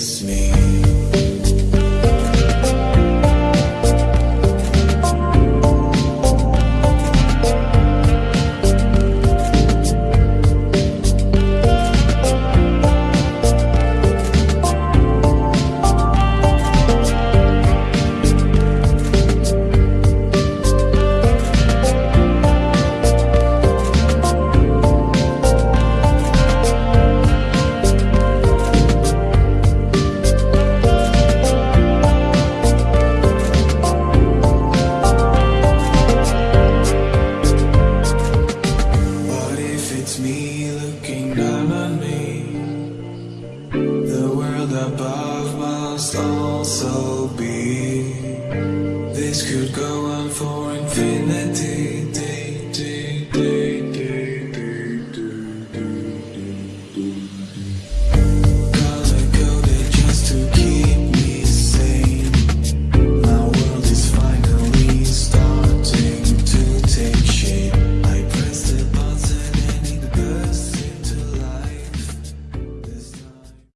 against me. must also be. This could go on for infinity.